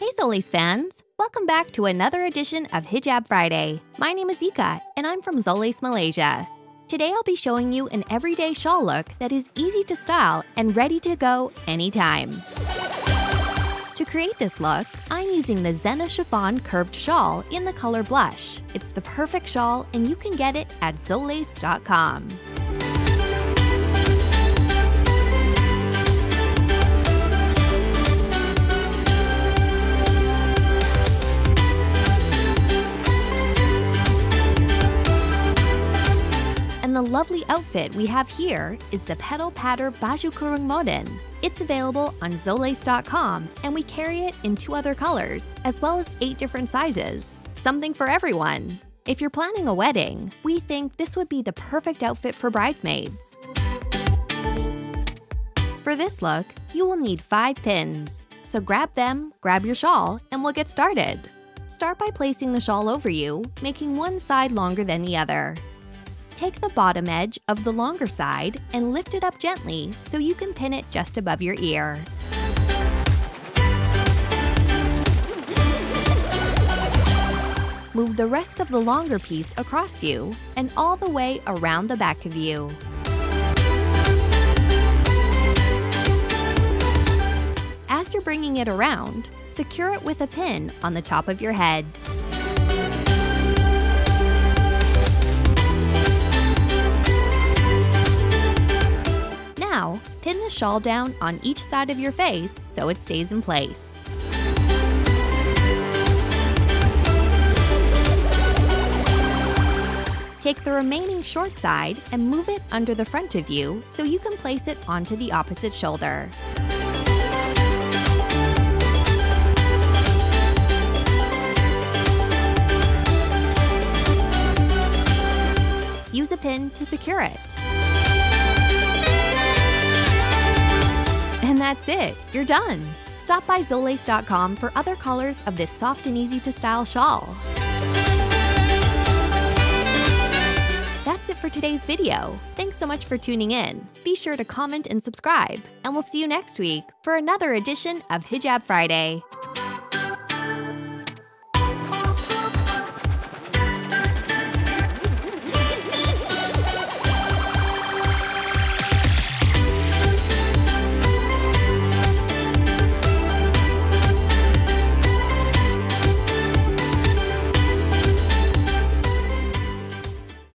Hey Zolace fans! Welcome back to another edition of Hijab Friday. My name is Ika, and I'm from Zolace, Malaysia. Today I'll be showing you an everyday shawl look that is easy to style and ready to go anytime. To create this look, I'm using the Zena Chiffon Curved Shawl in the color Blush. It's the perfect shawl and you can get it at Zolace.com. the lovely outfit we have here is the Petal Patter Baju Kurung Modern. It's available on Zolace.com and we carry it in two other colors, as well as eight different sizes. Something for everyone. If you're planning a wedding, we think this would be the perfect outfit for bridesmaids. For this look, you will need five pins. So grab them, grab your shawl, and we'll get started. Start by placing the shawl over you, making one side longer than the other. Take the bottom edge of the longer side and lift it up gently so you can pin it just above your ear. Move the rest of the longer piece across you and all the way around the back of you. As you're bringing it around, secure it with a pin on the top of your head. The shawl down on each side of your face so it stays in place. Take the remaining short side and move it under the front of you so you can place it onto the opposite shoulder. Use a pin to secure it. That's it, you're done. Stop by Zolace.com for other colors of this soft and easy to style shawl. That's it for today's video. Thanks so much for tuning in. Be sure to comment and subscribe, and we'll see you next week for another edition of Hijab Friday.